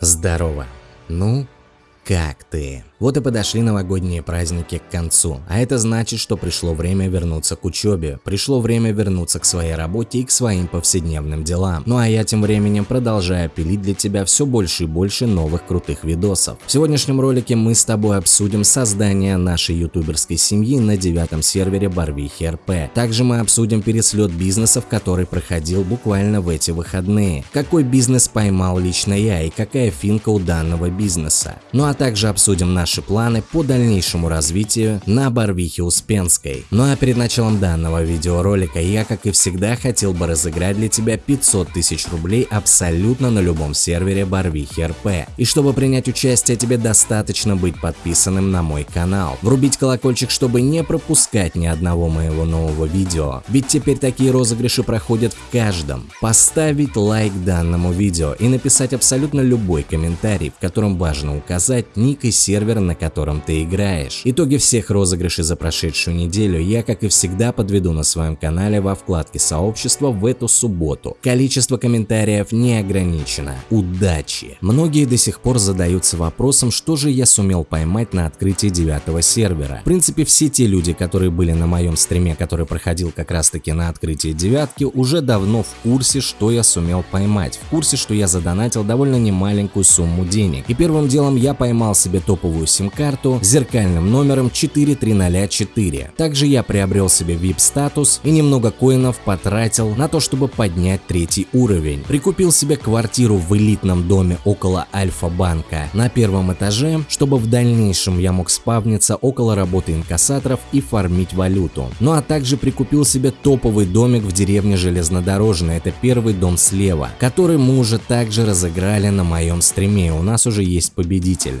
Здорово. Ну, как ты? Вот и подошли новогодние праздники к концу, а это значит, что пришло время вернуться к учебе, пришло время вернуться к своей работе и к своим повседневным делам. Ну а я тем временем продолжаю пилить для тебя все больше и больше новых крутых видосов. В сегодняшнем ролике мы с тобой обсудим создание нашей ютуберской семьи на девятом сервере Барвихи РП. Также мы обсудим переслет бизнесов, который проходил буквально в эти выходные. Какой бизнес поймал лично я и какая финка у данного бизнеса. Ну а также обсудим наш наши планы по дальнейшему развитию на Барвихе Успенской. Ну а перед началом данного видеоролика я, как и всегда, хотел бы разыграть для тебя 500 тысяч рублей абсолютно на любом сервере Барвихи РП. И чтобы принять участие, тебе достаточно быть подписанным на мой канал, врубить колокольчик, чтобы не пропускать ни одного моего нового видео, ведь теперь такие розыгрыши проходят в каждом, поставить лайк данному видео и написать абсолютно любой комментарий, в котором важно указать ник и сервер, на котором ты играешь. Итоги всех розыгрышей за прошедшую неделю я, как и всегда, подведу на своем канале во вкладке сообщества в эту субботу. Количество комментариев не ограничено. Удачи! Многие до сих пор задаются вопросом, что же я сумел поймать на открытии девятого сервера. В принципе, все те люди, которые были на моем стриме, который проходил как раз таки на открытии девятки, уже давно в курсе, что я сумел поймать. В курсе, что я задонатил довольно немаленькую сумму денег. И первым делом я поймал себе топовую сим-карту с зеркальным номером 4304. Также я приобрел себе VIP-статус и немного коинов потратил на то, чтобы поднять третий уровень. Прикупил себе квартиру в элитном доме около Альфа-банка на первом этаже, чтобы в дальнейшем я мог спавниться около работы инкассаторов и фармить валюту. Ну а также прикупил себе топовый домик в деревне Железнодорожная, это первый дом слева, который мы уже также разыграли на моем стриме, у нас уже есть победитель.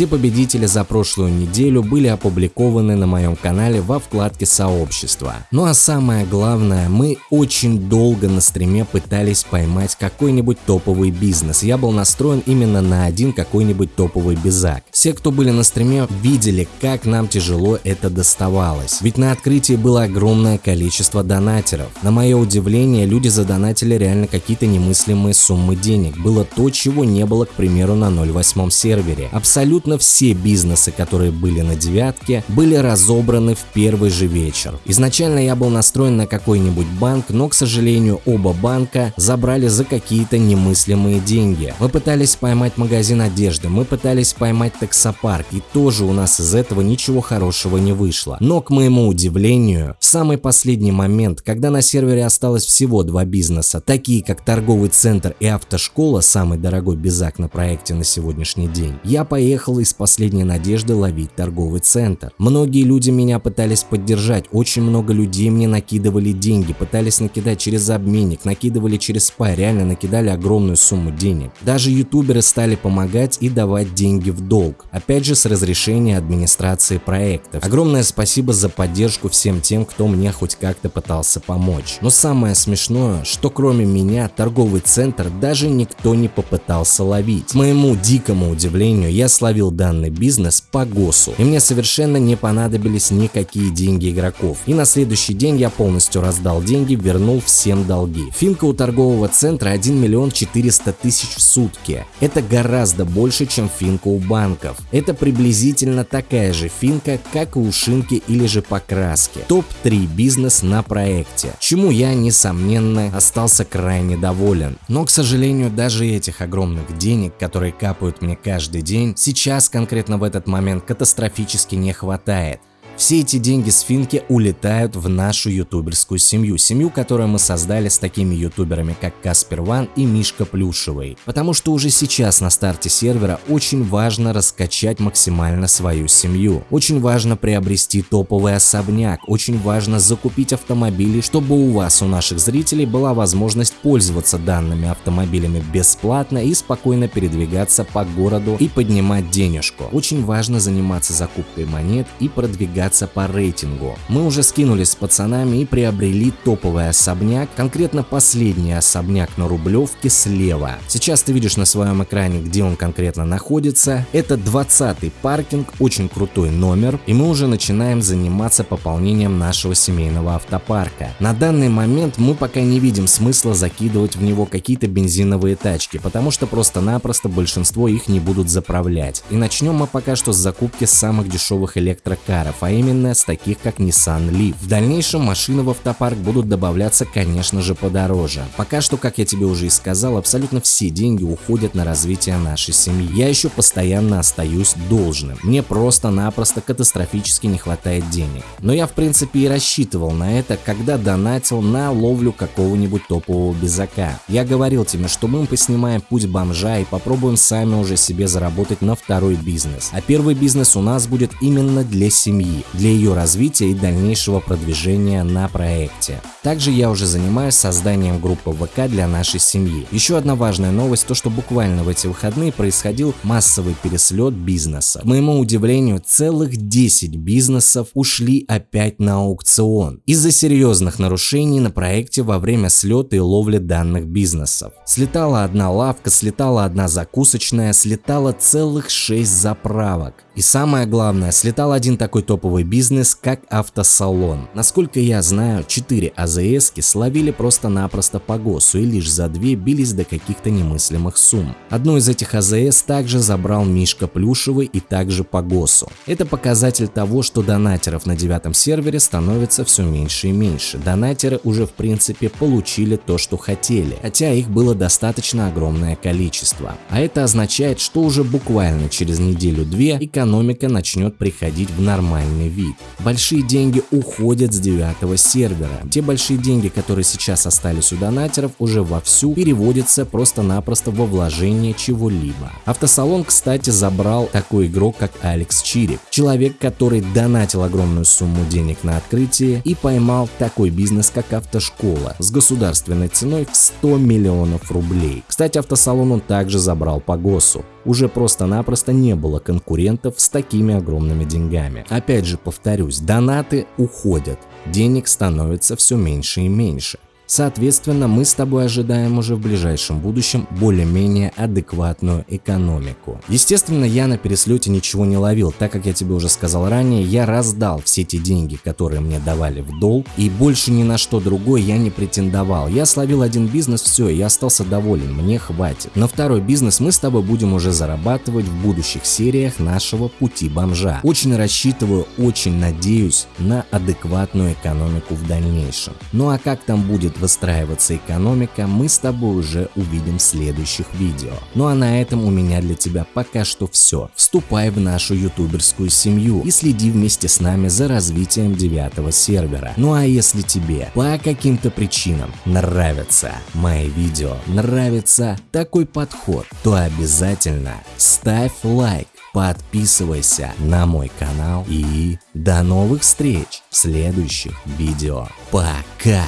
Все победители за прошлую неделю были опубликованы на моем канале во вкладке сообщества. Ну а самое главное, мы очень долго на стриме пытались поймать какой-нибудь топовый бизнес. Я был настроен именно на один какой-нибудь топовый безак. Все, кто были на стриме, видели, как нам тяжело это доставалось. Ведь на открытии было огромное количество донатеров. На мое удивление, люди задонатили реально какие-то немыслимые суммы денег. Было то, чего не было, к примеру, на 08 сервере. Абсолютно все бизнесы бизнесы, которые были на девятке, были разобраны в первый же вечер. Изначально я был настроен на какой-нибудь банк, но, к сожалению, оба банка забрали за какие-то немыслимые деньги. Мы пытались поймать магазин одежды, мы пытались поймать таксопарк, и тоже у нас из этого ничего хорошего не вышло. Но, к моему удивлению, в самый последний момент, когда на сервере осталось всего два бизнеса, такие как торговый центр и автошкола, самый дорогой безак на проекте на сегодняшний день, я поехал из последней надежды ловить торговый центр. Многие люди меня пытались поддержать, очень много людей мне накидывали деньги, пытались накидать через обменник, накидывали через спай, реально накидали огромную сумму денег. Даже ютуберы стали помогать и давать деньги в долг, опять же с разрешения администрации проектов. Огромное спасибо за поддержку всем тем, кто мне хоть как-то пытался помочь. Но самое смешное, что кроме меня торговый центр даже никто не попытался ловить. К моему дикому удивлению, я словил данный бизнес бизнес по ГОСу, и мне совершенно не понадобились никакие деньги игроков. И на следующий день я полностью раздал деньги, вернул всем долги. Финка у торгового центра 1 миллион 400 тысяч в сутки. Это гораздо больше, чем финка у банков. Это приблизительно такая же финка, как и у шинки или же покраски. Топ-3 бизнес на проекте, чему я, несомненно, остался крайне доволен. Но, к сожалению, даже этих огромных денег, которые капают мне каждый день, сейчас конкретно в этот момент катастрофически не хватает. Все эти деньги с Финки улетают в нашу ютуберскую семью, семью, которую мы создали с такими ютуберами, как Каспер Ван и Мишка Плюшевый. Потому что уже сейчас на старте сервера очень важно раскачать максимально свою семью. Очень важно приобрести топовый особняк, очень важно закупить автомобили, чтобы у вас, у наших зрителей, была возможность пользоваться данными автомобилями бесплатно и спокойно передвигаться по городу и поднимать денежку. Очень важно заниматься закупкой монет и продвигаться продвигаться по рейтингу. Мы уже скинулись с пацанами и приобрели топовый особняк, конкретно последний особняк на Рублевке слева. Сейчас ты видишь на своем экране, где он конкретно находится. Это 20 паркинг, очень крутой номер, и мы уже начинаем заниматься пополнением нашего семейного автопарка. На данный момент мы пока не видим смысла закидывать в него какие-то бензиновые тачки, потому что просто-напросто большинство их не будут заправлять. И начнем мы пока что с закупки самых дешевых электрокаров, а именно с таких как Nissan Leaf. В дальнейшем машины в автопарк будут добавляться, конечно же, подороже. Пока что, как я тебе уже и сказал, абсолютно все деньги уходят на развитие нашей семьи. Я еще постоянно остаюсь должным. Мне просто-напросто катастрофически не хватает денег. Но я в принципе и рассчитывал на это, когда донатил на ловлю какого-нибудь топового безака. Я говорил тебе, что мы поснимаем путь бомжа и попробуем сами уже себе заработать на второй бизнес. А первый бизнес у нас будет именно для семьи, для ее развития и дальнейшего продвижения на проекте. Также я уже занимаюсь созданием группы ВК для нашей семьи. Еще одна важная новость, то что буквально в эти выходные происходил массовый переслет бизнеса. К моему удивлению, целых 10 бизнесов ушли опять на аукцион из-за серьезных нарушений на проекте во время слета и ловли данных бизнесов. Слетала одна лавка, слетала одна закусочная, слетала целых 6 заправок. И самое главное, слетал один такой топовый бизнес, как автосалон. Насколько я знаю, 4 АЗСки словили просто-напросто по ГОСу и лишь за 2 бились до каких-то немыслимых сумм. Одну из этих АЗС также забрал Мишка Плюшевый и также по ГОСу. Это показатель того, что донатеров на девятом сервере становится все меньше и меньше. Донатеры уже в принципе получили то, что хотели, хотя их было достаточно огромное количество. А это означает, что уже буквально через неделю-две экономика начнет приходить в нормальный вид. Большие деньги уходят с девятого сервера. Те большие деньги, которые сейчас остались у донатеров, уже вовсю переводятся просто-напросто во вложение чего-либо. Автосалон, кстати, забрал такой игрок, как Алекс Чирик. Человек, который донатил огромную сумму денег на открытие и поймал такой бизнес, как автошкола, с государственной ценой в 100 миллионов рублей. Кстати, автосалон он также забрал по ГОСу уже просто-напросто не было конкурентов с такими огромными деньгами. Опять же повторюсь, донаты уходят, денег становится все меньше и меньше. Соответственно, мы с тобой ожидаем уже в ближайшем будущем более-менее адекватную экономику. Естественно, я на переслете ничего не ловил, так как я тебе уже сказал ранее, я раздал все те деньги, которые мне давали в долг, и больше ни на что другое я не претендовал. Я словил один бизнес, все, я остался доволен, мне хватит. На второй бизнес мы с тобой будем уже зарабатывать в будущих сериях нашего пути бомжа. Очень рассчитываю, очень надеюсь на адекватную экономику в дальнейшем. Ну а как там будет выстраиваться экономика, мы с тобой уже увидим в следующих видео. Ну а на этом у меня для тебя пока что все. Вступай в нашу ютуберскую семью и следи вместе с нами за развитием девятого сервера. Ну а если тебе по каким-то причинам нравятся мои видео, нравится такой подход, то обязательно ставь лайк подписывайся на мой канал и до новых встреч в следующих видео. Пока!